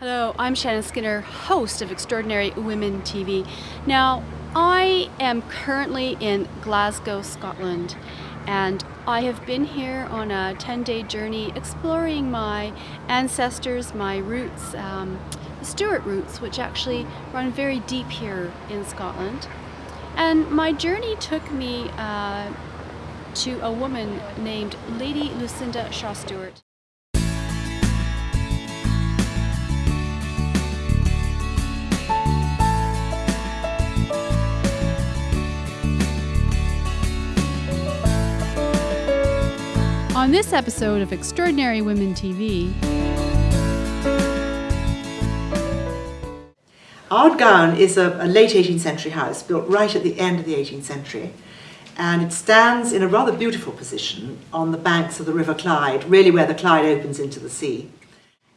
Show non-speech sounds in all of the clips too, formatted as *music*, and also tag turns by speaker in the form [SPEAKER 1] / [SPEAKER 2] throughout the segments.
[SPEAKER 1] Hello, I'm Shannon Skinner, host of Extraordinary Women TV. Now, I am currently in Glasgow, Scotland, and I have been here on a 10-day journey exploring my ancestors, my roots, um, the Stuart roots, which actually run very deep here in Scotland. And my journey took me uh, to a woman named Lady Lucinda Shaw Stewart. On this episode of Extraordinary Women TV,
[SPEAKER 2] Ardgowan is a, a, late 18th century house built right at the end of the 18th century and it stands in a rather beautiful position on the banks of the River Clyde, really where the Clyde opens into the sea.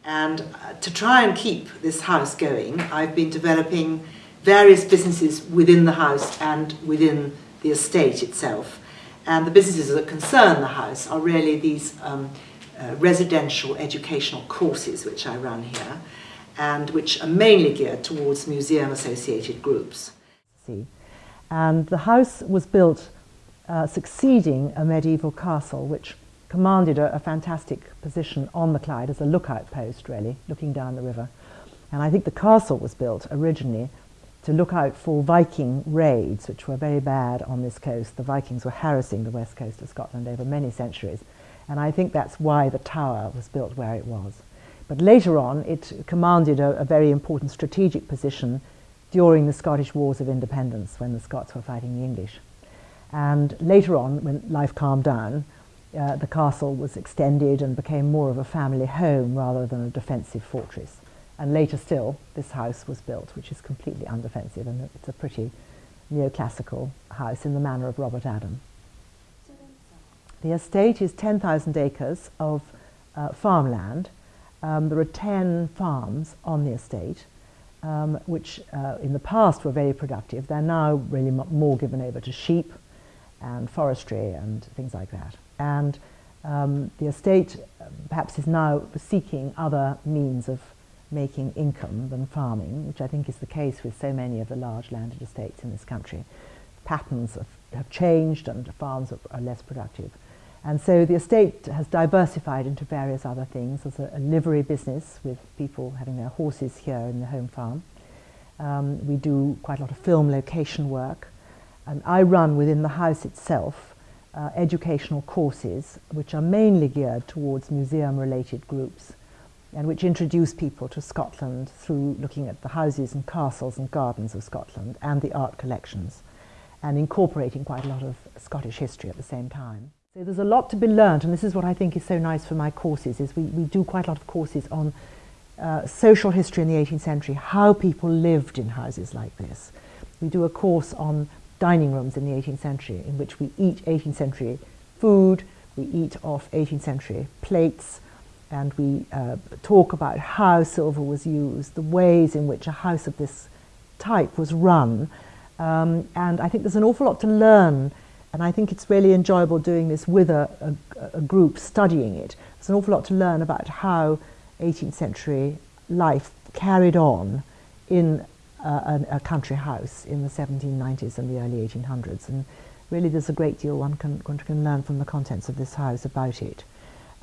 [SPEAKER 2] And uh, to try and keep this house going, I've been developing various businesses within the house and within the estate itself. And the businesses that concern the house are really these um, uh, residential educational courses which I run here and which are mainly geared towards museum associated groups.
[SPEAKER 3] And the house was built uh, succeeding a medieval castle which commanded a, a, fantastic position on the Clyde as a lookout post really, looking down the river. And I think the castle was built originally to look out for Viking raids, which were very bad on this coast. The Vikings were harassing the west coast of Scotland over many centuries. And I think that's why the tower was built where it was. But later on, it commanded a, a very important strategic position during the Scottish Wars of Independence when the Scots were fighting the English. And later on, when life calmed down, uh, the castle was extended and became more of a family home rather than a defensive fortress. And later still, this house was built, which is completely undefensive, and it's a pretty neoclassical house in the manner of Robert Adam. The estate is 10,000 acres of uh, farmland. Um, there are 10 farms on the estate, um, which uh, in the past were very productive. They're now really more given over to sheep and forestry and things like that. And um, the estate uh, perhaps is now seeking other means of making income than farming, which I think is the case with so many of the large landed estates in this country. Patterns have, have changed and farms are, are, less productive. And so the estate has diversified into various other things. There's a, a livery business with people having their horses here in the home farm. Um, we do quite a lot of film location work. And I run within the house itself uh, educational courses which are mainly geared towards museum-related groups and which introduce people to Scotland through looking at the houses and castles and gardens of Scotland and the art collections and incorporating quite a lot of Scottish history at the same time. So there's a lot to be learned and this is what I think is so nice for my courses is we, we do quite a lot of courses on uh, social history in the 18th century, how people lived in houses like this. We do a course on dining rooms in the 18th century in which we eat 18th century food, we eat off 18th century plates, and we uh, talk about how silver was used, the ways in which a house of this type was run. Um, and I think there's an awful lot to learn, and I think it's really enjoyable doing this with a, a, a group studying it. There's an awful lot to learn about how 18th century life carried on in uh, a, a, country house in the 1790s and the early 1800s. And really there's a great deal one can, one can learn from the contents of this house about it.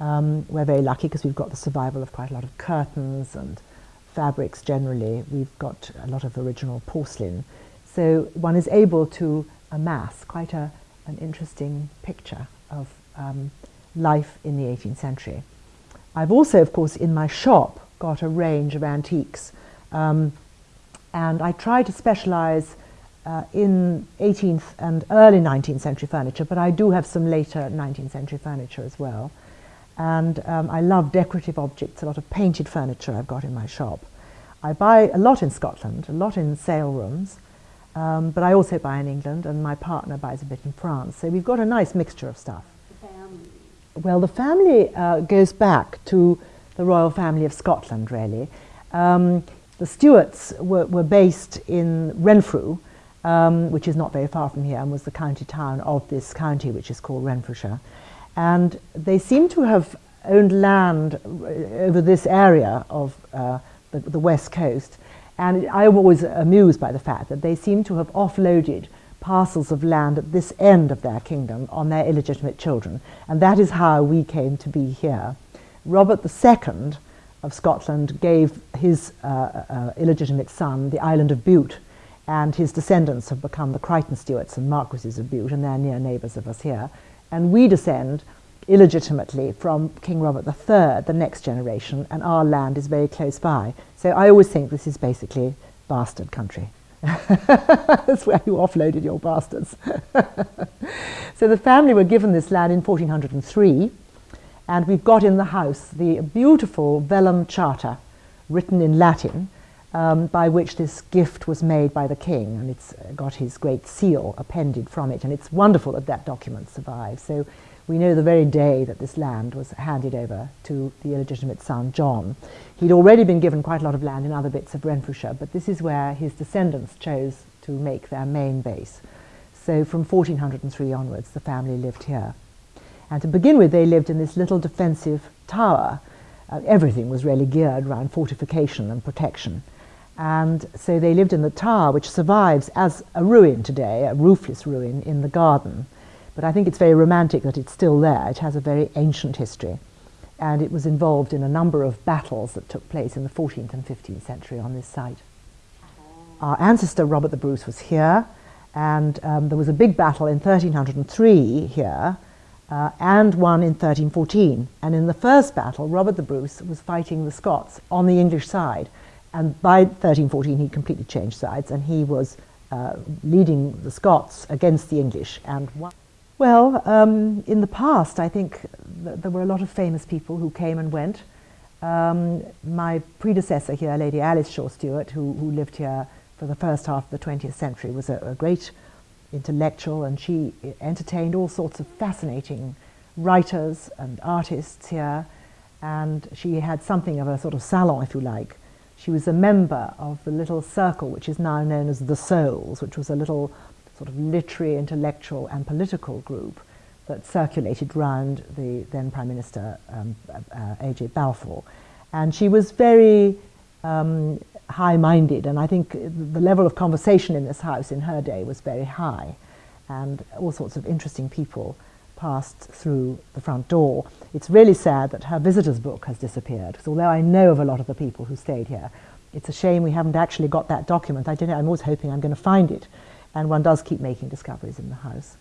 [SPEAKER 3] Um, we're very lucky because we've got the survival of quite a lot of curtains and fabrics generally. We've got a lot of original porcelain. So one is able to amass quite a, an interesting picture of um, life in the 18th century. I've also, of course, in my shop got a range of antiques um, and I try to specialize uh, in 18th and early 19th century furniture, but I do have some later 19th century furniture as well. And um, I love decorative objects, a lot of painted furniture I've got in my shop. I buy a lot in Scotland, a lot in sale rooms, um, but I also buy in England, and my partner buys a bit in France. So we've got a nice mixture of stuff. The family? Well, the family uh, goes back to the royal family of Scotland, really. Um, the Stuarts were, were, based in Renfrew, um, which is not very far from here, and was the county town of this county, which is called Renfrewshire. And they seem to have owned land over this area of uh, the, the west coast. And I'm always amused by the fact that they seem to have offloaded parcels of land at this end of their kingdom on their illegitimate children. And that is how we came to be here. Robert II of Scotland gave his uh, uh, illegitimate son the island of Bute, and his descendants have become the Crichton Stuarts and Marquises of Bute, and they're near neighbours of us here. And we descend illegitimately from King Robert III, the next generation, and our land is very close by. So I always think this is basically bastard country. *laughs* That's where you offloaded your bastards. *laughs* so the family were given this land in 1403, and we've got in the house the beautiful vellum charter written in Latin um, by which this gift was made by the king, and it's got his great seal appended from it, and it's wonderful that that document survives. So we know the very day that this land was handed over to the illegitimate son, John. He'd already been given quite a lot of land in other bits of Renfrewshire, but this is where his descendants chose to make their main base. So from 1403 onwards, the family lived here. And to begin with, they lived in this little defensive tower. Uh, everything was really geared around fortification and protection. And so they lived in the tower, which survives as a ruin today, a roofless ruin in the garden. But I think it's very romantic that it's still there. It has a very ancient history. And it was involved in a number of battles that took place in the 14th and 15th century on this site. Our ancestor Robert the Bruce was here, and um, there was a big battle in 1303 here, uh, and one in 1314. And in the first battle, Robert the Bruce was fighting the Scots on the English side. And by 1314, he completely changed sides, and he was uh, leading the Scots against the English and. Well, um, in the past, I think th there were a lot of famous people who came and went. Um, my predecessor here, Lady Alice Shaw Stewart, who, who, lived here for the first half of the 20th century, was a, a great intellectual and she entertained all sorts of fascinating writers and artists here. And she had something of a sort of salon, if you like. She was a member of the little circle which is now known as the Souls, which was a little sort of literary, intellectual and political group that circulated round the then Prime Minister um, uh, A.J. Balfour. And she was very um, high-minded, and I think the level of conversation in this house in her day was very high, and all sorts of interesting people passed through the front door. It's really sad that her visitors book has disappeared, because although I know of a lot of the people who stayed here, it's a shame we haven't actually got that document. I don't know, I'm always hoping I'm going to find it and one does keep making discoveries in the house.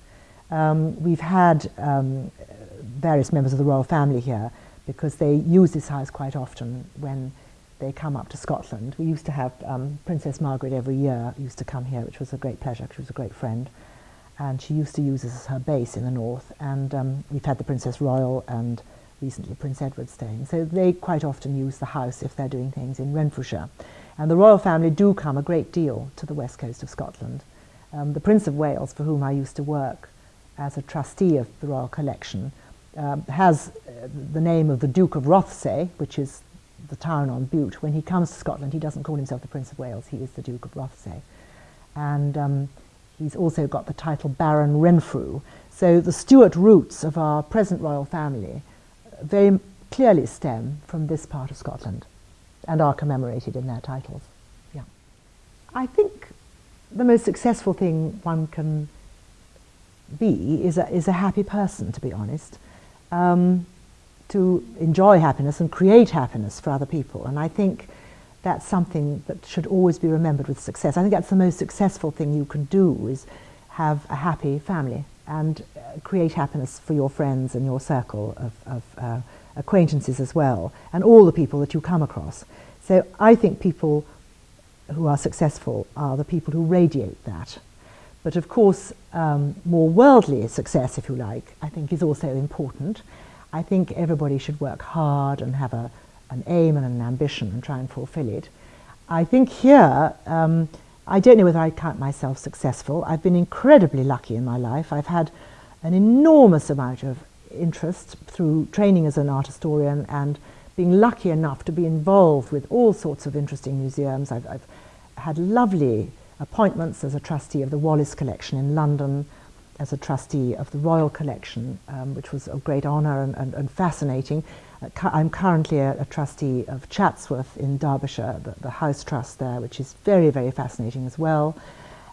[SPEAKER 3] Um, we've had um, various members of the royal family here because they use this house quite often when they come up to Scotland. We used to have um, Princess Margaret every year used to come here, which was a great pleasure she was a great friend. And she used to use this as her base in the north. And um, we've had the Princess Royal and recently Prince Edward staying. So they quite often use the house if they're doing things in Renfrewshire. And the royal family do come a great deal to the west coast of Scotland. Um, the Prince of Wales, for whom I used to work as a trustee of the Royal Collection, um, has uh, the name of the Duke of Rothesay, which is the town on Bute. When he comes to Scotland, he doesn't call himself the Prince of Wales, he is the Duke of Rothesay. And um, he's also got the title Baron Renfrew. So the Stuart roots of our present royal family very clearly stem from this part of Scotland and are commemorated in their titles. Yeah. I think the most successful thing one can be is a, is a happy person, to be honest. Um, to enjoy happiness and create happiness for other people. And I think that's something that should always be remembered with success. I think that's the most successful thing you can do is have a happy family and uh, create happiness for your friends and your circle of, of uh, acquaintances as well, and all the people that you come across. So I think people who are successful are the people who radiate that. But of course, um, more worldly success, if you like, I think is also important. I think everybody should work hard and have a, an aim and an ambition and try and fulfill it. I think here, um, I don't know whether I count myself successful. I've been incredibly lucky in my life. I've had an enormous amount of interest through training as an art historian and being lucky enough to be involved with all sorts of interesting museums. I've, I've had lovely appointments as a trustee of the Wallace Collection in London, as a trustee of the Royal Collection, um, which was a great honour and, and, and, fascinating. I'm currently a, a, trustee of Chatsworth in Derbyshire, the, the, house trust there, which is very, very fascinating as well.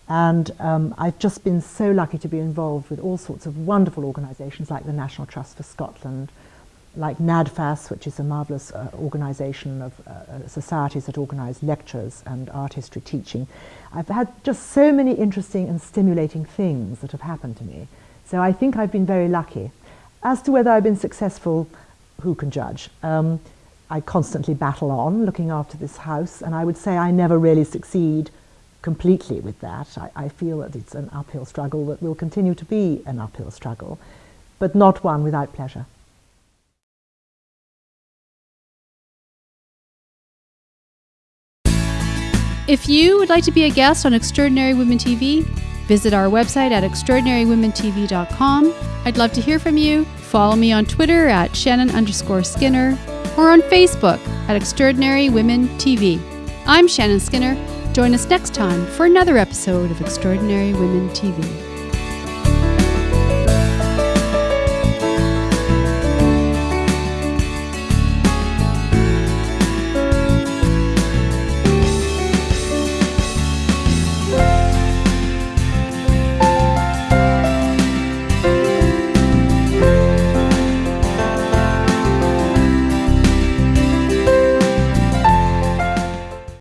[SPEAKER 3] And um, I've just been so lucky to be involved with all sorts of wonderful organisations like the National Trust for Scotland, like NADFAS, which is a marvellous uh, organisation of uh, uh, societies that organise lectures and art history teaching. I've had just so many interesting and stimulating things that have happened to me. So I think I've been very lucky. As to whether I've been successful, who can judge? Um, I constantly battle on looking after this house, and I would say I never really succeed completely with that. I, I feel that it's an uphill struggle that will continue to be an uphill struggle, but not one without pleasure.
[SPEAKER 1] If you would like to be a guest on Extraordinary Women TV, visit our website at extraordinarywomentv.com. I'd love to hear from you. Follow me on Twitter at Shannon underscore Skinner or on Facebook at Extraordinary Women TV. I'm Shannon Skinner. Join us next time for another episode of Extraordinary Women TV.